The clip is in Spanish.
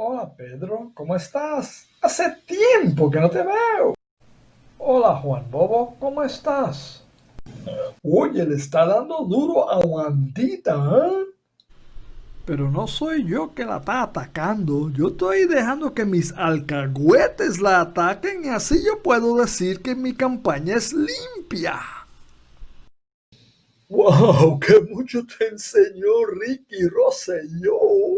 Hola Pedro, ¿cómo estás? Hace tiempo que no te veo. Hola Juan Bobo, ¿cómo estás? Oye, le está dando duro a Wandita, ¿eh? Pero no soy yo que la está atacando. Yo estoy dejando que mis alcahuetes la ataquen y así yo puedo decir que mi campaña es limpia. ¡Wow! ¡Qué mucho te enseñó Ricky Rosselló!